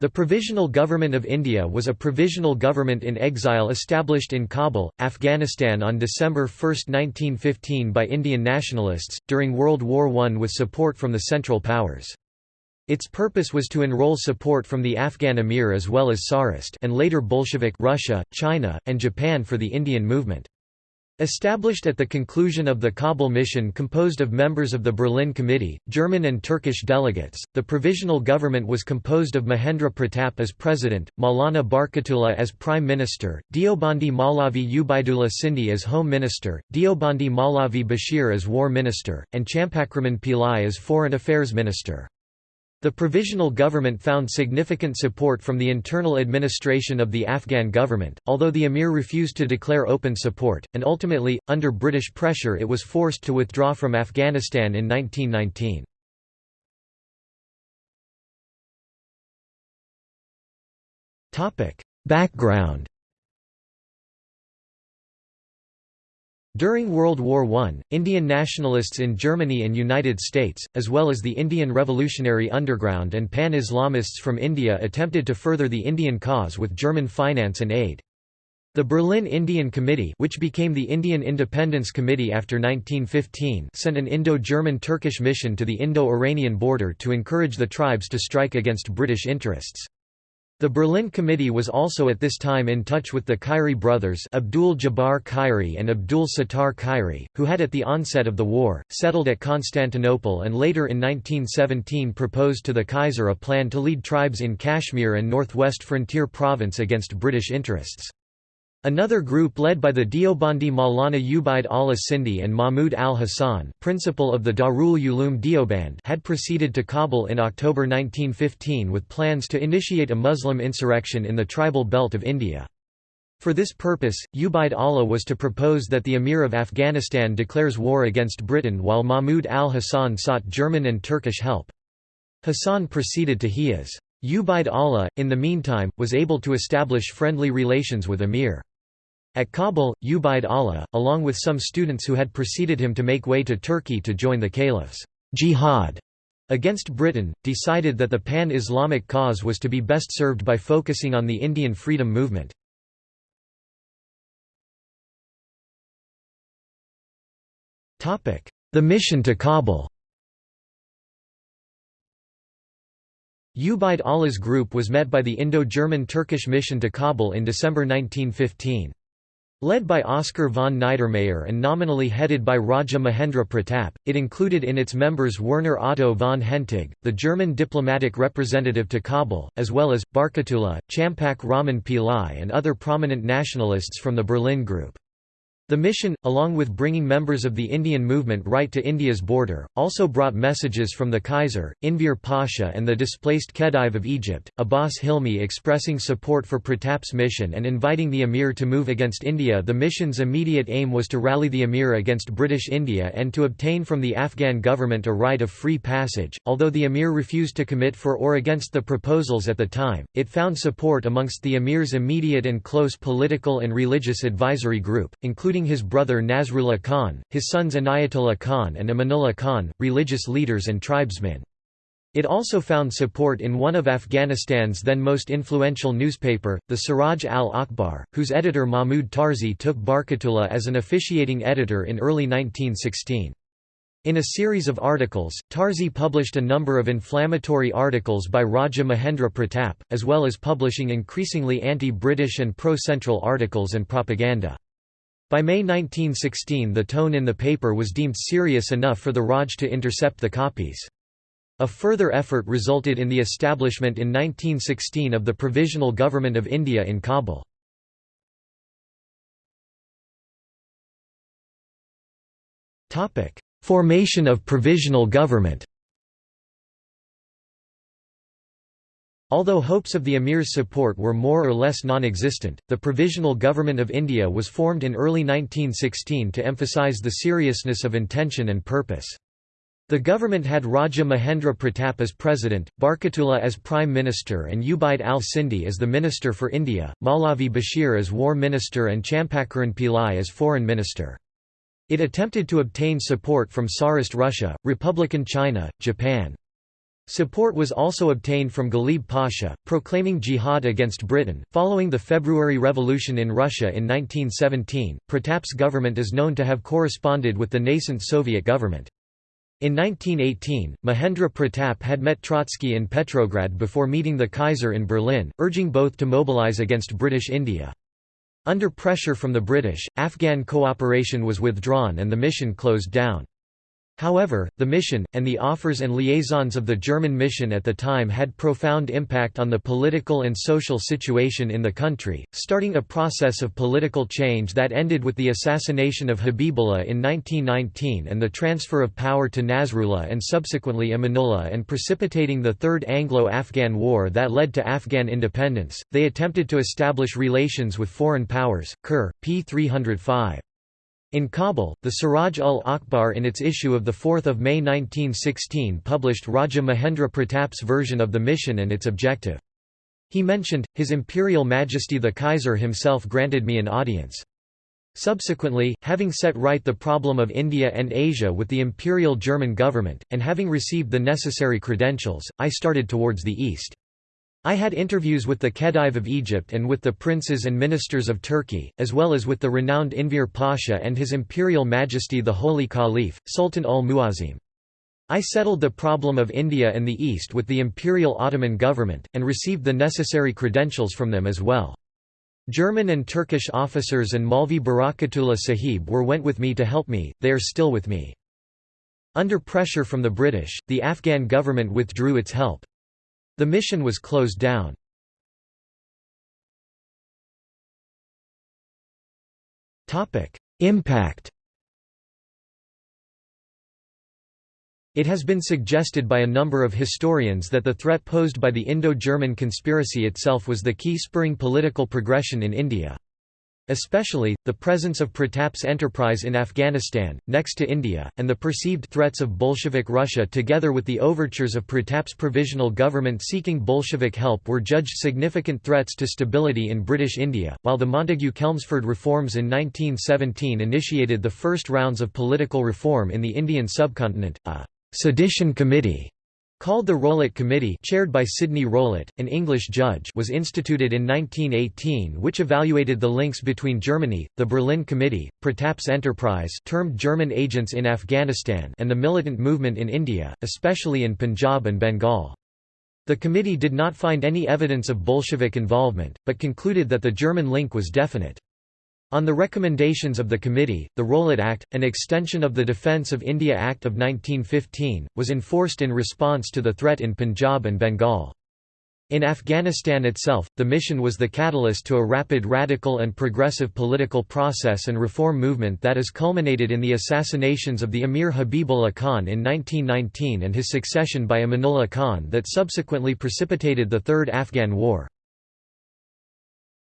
The Provisional Government of India was a provisional government in exile established in Kabul, Afghanistan on December 1, 1915 by Indian nationalists, during World War I with support from the Central Powers. Its purpose was to enroll support from the Afghan Emir as well as Tsarist and later Bolshevik Russia, China, and Japan for the Indian movement. Established at the conclusion of the Kabul mission composed of members of the Berlin Committee, German and Turkish delegates, the provisional government was composed of Mahendra Pratap as president, Maulana Barkatullah as prime minister, Deobandi Malavi Ubaidullah Sindhi as home minister, Deobandi Malavi Bashir as war minister, and Champakraman Pillai as foreign affairs minister. The provisional government found significant support from the internal administration of the Afghan government, although the emir refused to declare open support, and ultimately, under British pressure it was forced to withdraw from Afghanistan in 1919. Background During World War I, Indian nationalists in Germany and United States, as well as the Indian Revolutionary Underground and Pan-Islamists from India attempted to further the Indian cause with German finance and aid. The Berlin Indian Committee which became the Indian Independence Committee after 1915 sent an Indo-German-Turkish mission to the Indo-Iranian border to encourage the tribes to strike against British interests. The Berlin Committee was also at this time in touch with the Khairi brothers Abdul Jabbar Khairi and Abdul Sattar Khairi, who had at the onset of the war, settled at Constantinople and later in 1917 proposed to the Kaiser a plan to lead tribes in Kashmir and northwest frontier province against British interests. Another group led by the Deobandi Maulana Ubaid Allah Sindhi and Mahmud al-Hassan principal of the Darul Uloom Deoband had proceeded to Kabul in October 1915 with plans to initiate a Muslim insurrection in the tribal belt of India. For this purpose, Ubaid Allah was to propose that the Emir of Afghanistan declares war against Britain while Mahmud al-Hassan sought German and Turkish help. Hassan proceeded to Hejaz. Ubaid Allah, in the meantime, was able to establish friendly relations with Emir. At Kabul, Ubaid Allah, along with some students who had preceded him to make way to Turkey to join the caliph's jihad against Britain, decided that the pan-Islamic cause was to be best served by focusing on the Indian freedom movement. The mission to Kabul Ubaid Allah's group was met by the Indo-German Turkish mission to Kabul in December 1915. Led by Oskar von Niedermayer and nominally headed by Raja Mahendra Pratap, it included in its members Werner Otto von Hentig, the German diplomatic representative to Kabul, as well as, Barkatullah, Champak Raman Pillai and other prominent nationalists from the Berlin Group. The mission, along with bringing members of the Indian movement right to India's border, also brought messages from the Kaiser, Enver Pasha and the displaced Khedive of Egypt, Abbas Hilmi expressing support for Pratap's mission and inviting the emir to move against India The mission's immediate aim was to rally the emir against British India and to obtain from the Afghan government a right of free passage. Although the emir refused to commit for or against the proposals at the time, it found support amongst the emir's immediate and close political and religious advisory group, including including his brother Nasrullah Khan, his sons Inayatullah Khan and Amanullah Khan, religious leaders and tribesmen. It also found support in one of Afghanistan's then most influential newspaper, the Siraj al-Akhbar, whose editor Mahmud Tarzi took Barkatullah as an officiating editor in early 1916. In a series of articles, Tarzi published a number of inflammatory articles by Raja Mahendra Pratap, as well as publishing increasingly anti-British and pro-Central articles and propaganda. By May 1916 the tone in the paper was deemed serious enough for the Raj to intercept the copies. A further effort resulted in the establishment in 1916 of the Provisional Government of India in Kabul. Formation of provisional government Although hopes of the emir's support were more or less non-existent, the Provisional Government of India was formed in early 1916 to emphasise the seriousness of intention and purpose. The government had Raja Mahendra Pratap as president, Barkatullah as prime minister and Ubaid al-Sindhi as the minister for India, Maulavi Bashir as war minister and Champakaran Pillai as foreign minister. It attempted to obtain support from Tsarist Russia, Republican China, Japan. Support was also obtained from Ghalib Pasha, proclaiming jihad against Britain. Following the February Revolution in Russia in 1917, Pratap's government is known to have corresponded with the nascent Soviet government. In 1918, Mahendra Pratap had met Trotsky in Petrograd before meeting the Kaiser in Berlin, urging both to mobilize against British India. Under pressure from the British, Afghan cooperation was withdrawn and the mission closed down. However, the mission, and the offers and liaisons of the German mission at the time had profound impact on the political and social situation in the country, starting a process of political change that ended with the assassination of Habibullah in 1919 and the transfer of power to Nasrullah and subsequently Amanullah and precipitating the Third Anglo-Afghan War that led to Afghan independence. They attempted to establish relations with foreign powers. Kerr, p. 305. In Kabul, the Siraj ul Akhbar in its issue of 4 May 1916 published Raja Mahendra Pratap's version of the mission and its objective. He mentioned, His Imperial Majesty the Kaiser himself granted me an audience. Subsequently, having set right the problem of India and Asia with the Imperial German government, and having received the necessary credentials, I started towards the east. I had interviews with the Khedive of Egypt and with the princes and ministers of Turkey, as well as with the renowned Enver Pasha and His Imperial Majesty the Holy Caliph, Sultan al-Muazzim. I settled the problem of India and the East with the Imperial Ottoman government, and received the necessary credentials from them as well. German and Turkish officers and Malvi Barakatullah Sahib were went with me to help me, they are still with me. Under pressure from the British, the Afghan government withdrew its help. The mission was closed down. Impact It has been suggested by a number of historians that the threat posed by the Indo-German conspiracy itself was the key spurring political progression in India. Especially, the presence of Pratap's enterprise in Afghanistan, next to India, and the perceived threats of Bolshevik Russia together with the overtures of Pratap's provisional government seeking Bolshevik help were judged significant threats to stability in British India, while the Montagu-Chelmsford reforms in 1917 initiated the first rounds of political reform in the Indian subcontinent, a «sedition committee» Called the Rowlatt Committee chaired by Sidney Rowlatt, an English judge was instituted in 1918 which evaluated the links between Germany, the Berlin Committee, Pratap's enterprise termed German agents in Afghanistan and the militant movement in India, especially in Punjab and Bengal. The committee did not find any evidence of Bolshevik involvement, but concluded that the German link was definite. On the recommendations of the committee, the Rowlatt Act, an extension of the Defence of India Act of 1915, was enforced in response to the threat in Punjab and Bengal. In Afghanistan itself, the mission was the catalyst to a rapid radical and progressive political process and reform movement that has culminated in the assassinations of the Emir Habibullah Khan in 1919 and his succession by Amanullah Khan that subsequently precipitated the Third Afghan War.